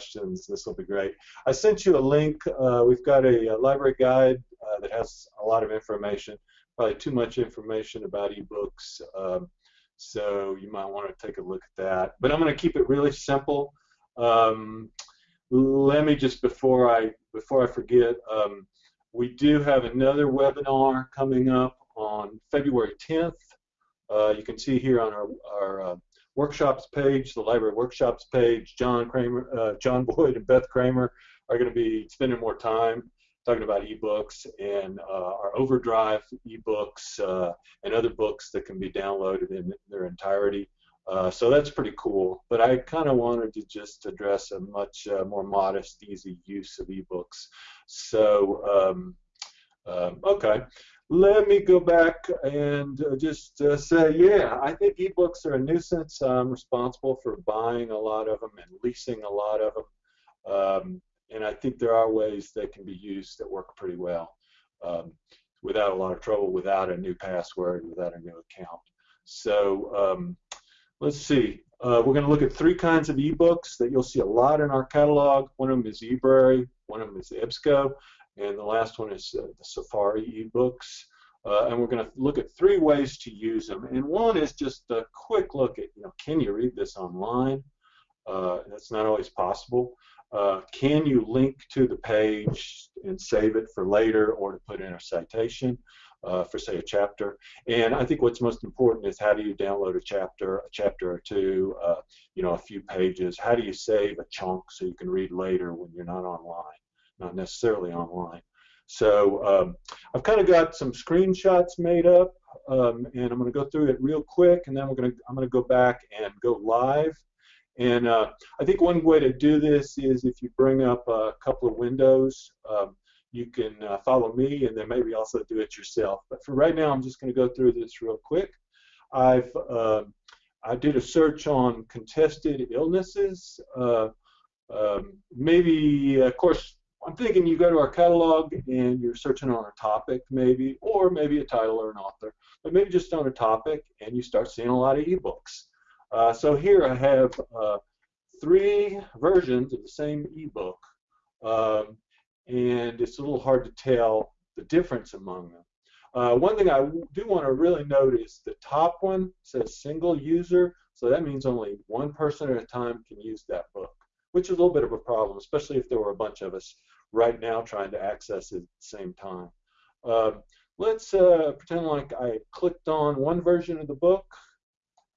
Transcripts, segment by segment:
questions. This will be great. I sent you a link. Uh, we've got a, a library guide uh, that has a lot of information, probably too much information about ebooks. Um, so you might want to take a look at that. But I'm going to keep it really simple. Um, let me just before I before I forget, um, we do have another webinar coming up on February 10th. Uh, you can see here on our, our uh, workshops page, the library workshops page, John Kramer, uh, John Boyd and Beth Kramer are going to be spending more time talking about ebooks and uh, our Overdrive ebooks uh, and other books that can be downloaded in their entirety. Uh, so that's pretty cool. But I kind of wanted to just address a much uh, more modest, easy use of ebooks. So, um, um, okay. Let me go back and uh, just uh, say, yeah, I think ebooks are a nuisance. I'm responsible for buying a lot of them and leasing a lot of them. Um, and I think there are ways they can be used that work pretty well um, without a lot of trouble, without a new password, without a new account. So um, let's see. Uh, we're going to look at three kinds of ebooks that you'll see a lot in our catalog. One of them is eBrary, one of them is EBSCO, and the last one is uh, the Safari ebooks. Uh, and we're going to look at three ways to use them. And one is just a quick look at, you know, can you read this online? Uh, that's not always possible. Uh, can you link to the page and save it for later or to put in a citation uh, for say a chapter and I think what's most important is how do you download a chapter a chapter or two uh, you know a few pages how do you save a chunk so you can read later when you're not online not necessarily online so um, I've kind of got some screenshots made up um, and I'm going to go through it real quick and then we're going to I'm going to go back and go live and uh, I think one way to do this is if you bring up a couple of windows, um, you can uh, follow me and then maybe also do it yourself. But for right now, I'm just going to go through this real quick. I've uh, I did a search on contested illnesses. Uh, um, maybe, of course, I'm thinking you go to our catalog and you're searching on a topic, maybe, or maybe a title or an author, but maybe just on a topic, and you start seeing a lot of ebooks. Uh, so here I have uh, three versions of the same ebook, um, and it's a little hard to tell the difference among them. Uh, one thing I do want to really note is the top one says single user, so that means only one person at a time can use that book, which is a little bit of a problem, especially if there were a bunch of us right now trying to access it at the same time. Um, let's uh, pretend like I clicked on one version of the book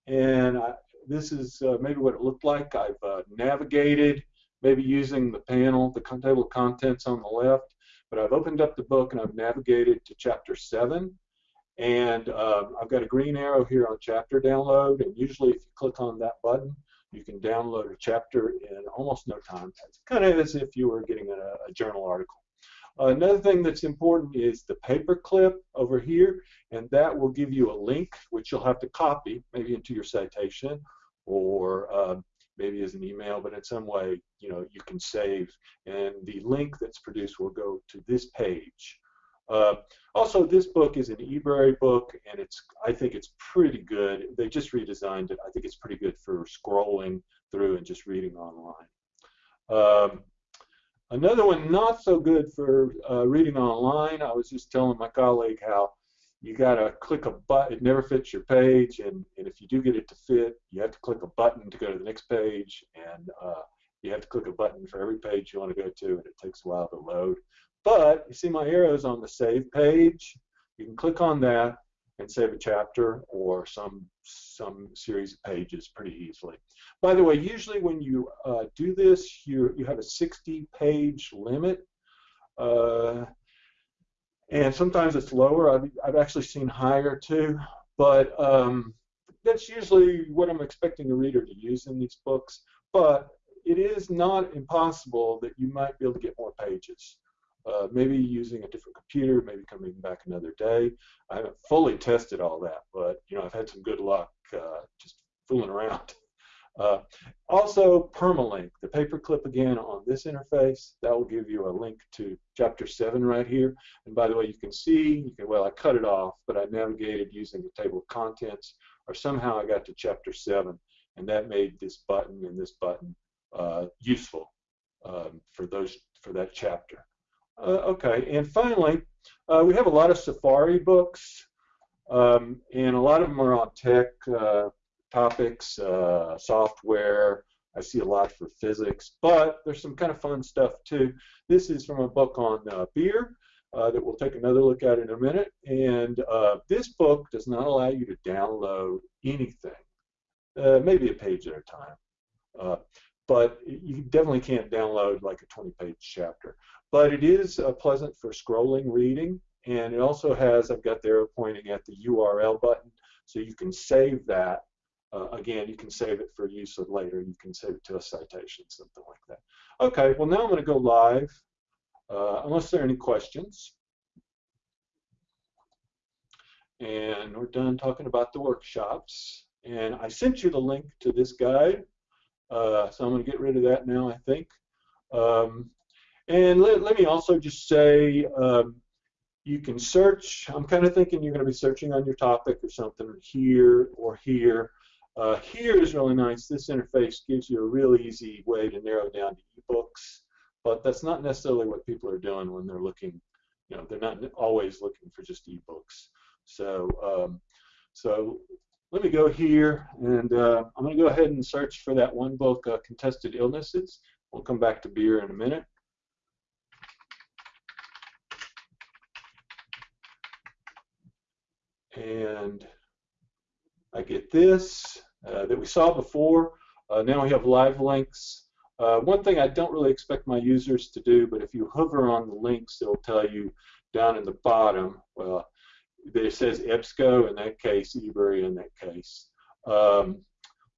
and I, this is uh, maybe what it looked like. I've uh, navigated, maybe using the panel, the table of contents on the left, but I've opened up the book and I've navigated to chapter 7. And um, I've got a green arrow here on chapter download, and usually if you click on that button, you can download a chapter in almost no time. It's kind of as if you were getting a, a journal article. Another thing that's important is the paperclip over here, and that will give you a link which you'll have to copy, maybe into your citation or uh, maybe as an email, but in some way, you know, you can save, and the link that's produced will go to this page. Uh, also, this book is an eBrary book, and it's I think it's pretty good. They just redesigned it. I think it's pretty good for scrolling through and just reading online. Um, Another one not so good for uh, reading online. I was just telling my colleague how you got to click a button. It never fits your page, and, and if you do get it to fit, you have to click a button to go to the next page, and uh, you have to click a button for every page you want to go to, and it takes a while to load. But you see my arrows on the save page. You can click on that and save a chapter or some some series of pages pretty easily. By the way, usually when you uh, do this, you, you have a 60 page limit. Uh, and sometimes it's lower. I've, I've actually seen higher too. But um, that's usually what I'm expecting a reader to use in these books. But it is not impossible that you might be able to get more pages. Uh, maybe using a different computer, maybe coming back another day. I haven't fully tested all that, but you know I've had some good luck uh, just fooling around. Uh, also, permalink, the paperclip again on this interface, that will give you a link to chapter 7 right here. And by the way, you can see, you can, well, I cut it off, but I navigated using the table of contents, or somehow I got to chapter 7, and that made this button and this button uh, useful. for those for that chapter. Uh, okay, and finally, uh, we have a lot of Safari books, um, and a lot of them are on tech uh, topics, software. I see a lot for physics, but there's some kind of fun stuff too. This is from a book on uh, beer. Uh, that we'll take another look at in a minute. And uh, this book does not allow you to download anything, maybe a page at a time. But you definitely can't download like a 20-page chapter. But it is uh, pleasant for scrolling reading, and it also has, I've got the arrow pointing at the URL button, so you can save that. Uh, again, you can save it for use of later. You can save it to a citation, something like that. Okay, well now I'm going to go live uh, unless there are any questions. And we're done talking about the workshops. And I sent you the link to this guide, uh, so I'm going to get rid of that now, I think. Um, and let, let, me also just say, um, you can search. I'm kind of thinking you're going to be searching on your topic or something here or here. Uh, here is really nice. This interface gives you a real easy way to narrow down to ebooks but that's not necessarily what people are doing when they're looking. You know, they're not always looking for just ebooks. So, um, so let me go here, and uh, I'm going to go ahead and search for that one book, uh, Contested Illnesses. We'll come back to beer in a minute. And I get this uh, that we saw before. Uh, now we have live links uh, one thing I don't really expect my users to do, but if you hover on the links, it'll tell you down in the bottom, well, it says EBSCO in that case, eBrary in that case. Um,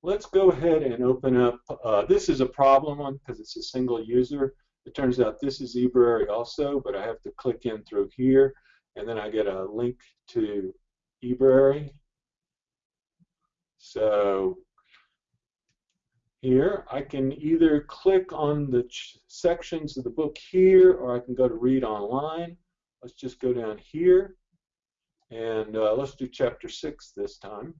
let's go ahead and open up, uh, this is a problem one because it's a single user. It turns out this is eBrary also, but I have to click in through here, and then I get a link to eBrary. So here, I can either click on the sections of the book here, or I can go to read online. Let's just go down here, and uh, let's do chapter 6 this time.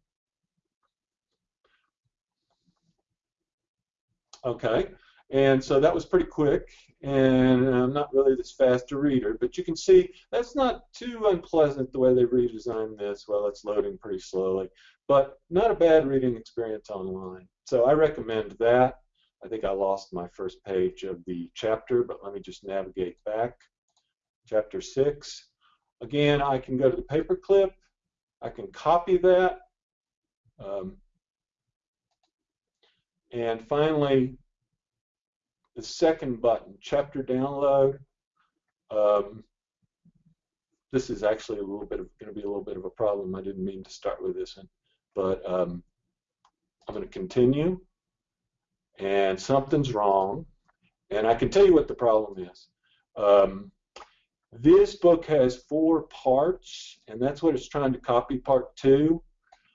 Okay, and so that was pretty quick, and I'm not really this fast a reader, but you can see that's not too unpleasant the way they've redesigned this. Well, it's loading pretty slowly, but not a bad reading experience online. So I recommend that. I think I lost my first page of the chapter, but let me just navigate back. Chapter 6. Again, I can go to the paperclip. I can copy that. Um, and finally, the second button, chapter download. Um, this is actually a little bit going to be a little bit of a problem. I didn't mean to start with this one, but um, I'm going to continue, and something's wrong, and I can tell you what the problem is. Um, this book has four parts, and that's what it's trying to copy part two.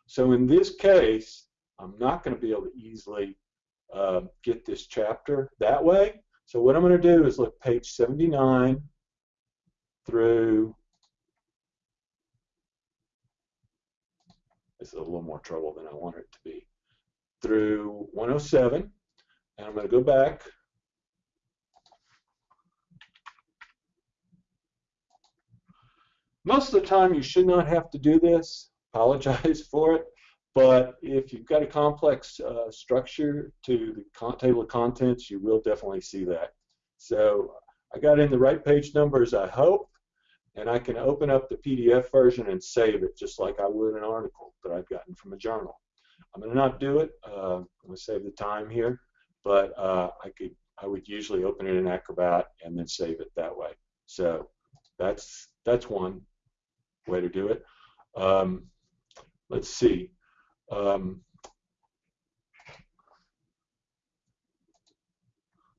So in this case, I'm not going to be able to easily uh, get this chapter that way. So what I'm going to do is look page 79 through this is a little more trouble than I want it to be through 107, and I'm going to go back. Most of the time you should not have to do this, apologize for it, but if you've got a complex uh, structure to the table of contents, you will definitely see that. So I got in the right page numbers, I hope, and I can open up the PDF version and save it just like I would an article that I've gotten from a journal. I'm going to not do it. Uh, I'm going to save the time here, but uh, I could I would usually open it in Acrobat and then save it that way. So that's that's one way to do it. Um, let's see. Um,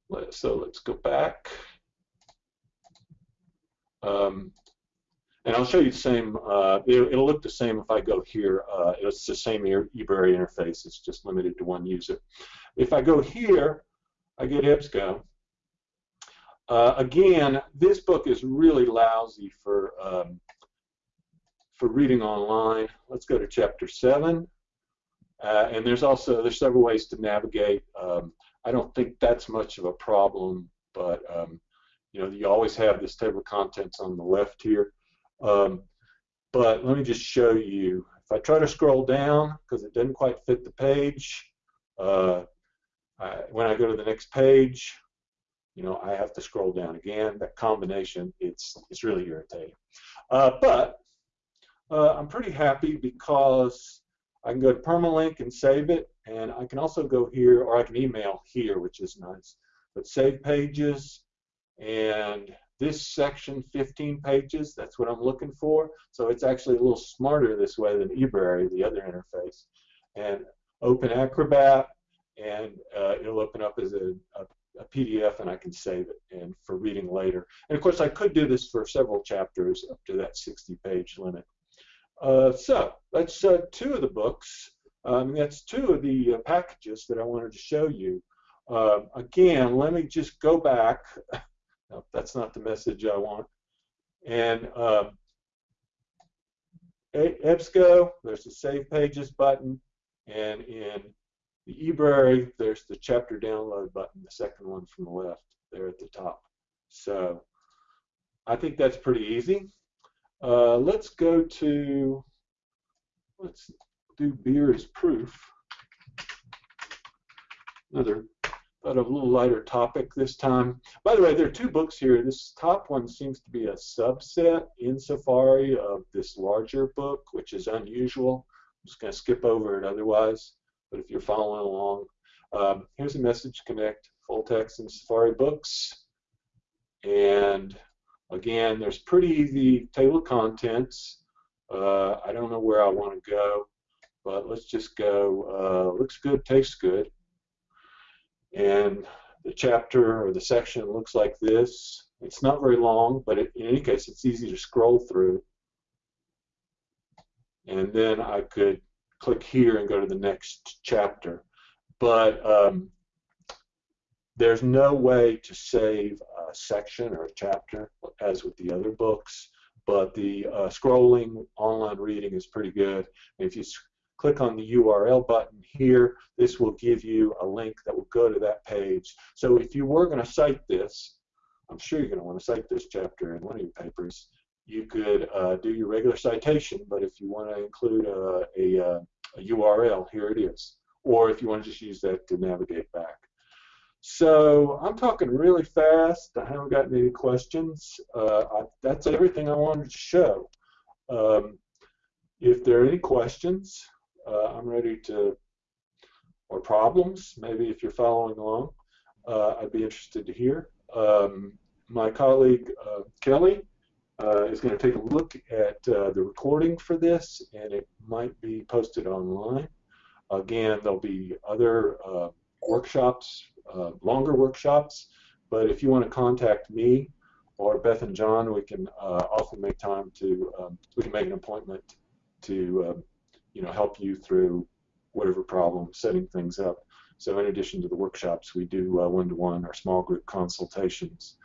let, so let's go back. Um, and I'll show you the same, uh, it, will look the same if I go here. Uh, it's the same eBrary interface, it's just limited to one user. If I go here, I get EBSCO. Uh, again, this book is really lousy for um, for reading online. Let's go to chapter 7. Uh, and there's also, there's several ways to navigate. Um, I don't think that's much of a problem but um, you know, you always have this table of contents on the left here. Um, but let me just show you. If I try to scroll down, because it doesn't quite fit the page, uh, I, when I go to the next page, you know, I have to scroll down again. That combination, it's, it's really irritating. Uh, but uh, I'm pretty happy because I can go to permalink and save it, and I can also go here, or I can email here, which is nice. But save pages, and this section, 15 pages, that's what I'm looking for. So it's actually a little smarter this way than eBrary, the other interface. And open Acrobat, and uh, it'll open up as a, a, a, PDF, and I can save it and for reading later. And of course, I could do this for several chapters up to that 60-page limit. Uh, so that's uh, two of the books. Um, that's two of the uh, packages that I wanted to show you. Uh, again, let me just go back. No, that's not the message I want. And um, EBSCO, there's the Save Pages button, and in the eBrary, there's the chapter download button, the second one from the left there at the top. So I think that's pretty easy. Uh, let's go to, let's do beer as proof. Another but a little lighter topic this time. By the way, there are two books here. This top one seems to be a subset in Safari of this larger book, which is unusual. I'm just going to skip over it otherwise, but if you're following along, um, here's a message connect, full text in Safari books. And again, there's pretty easy table of contents. Uh, I don't know where I want to go, but let's just go, uh, looks good, tastes good and the chapter or the section looks like this. It's not very long, but it, in any case, it's easy to scroll through. And then I could click here and go to the next chapter. But um, there's no way to save a section or a chapter as with the other books, but the uh, scrolling online reading is pretty good. If you click on the URL button here, this will give you a link that will go to that page. So if you were going to cite this, I'm sure you're going to want to cite this chapter in one of your papers, you could uh, do your regular citation, but if you want to include a, a, a, URL, here it is. Or if you want to just use that to navigate back. So I'm talking really fast. I haven't gotten any questions. Uh, I, that's everything I wanted to show. Um, if there are any questions, uh, I'm ready to, or problems, maybe if you're following along, uh, I'd be interested to hear. Um, my colleague uh, Kelly uh, is going to take a look at uh, the recording for this, and it might be posted online. Again, there'll be other uh, longer workshops, but if you want to contact me or Beth and John, we can often make time to, um, we can make an appointment to um, you know, help you through whatever problem, setting things up. So in addition to the workshops, we do uh, one-to-one -one or small group consultations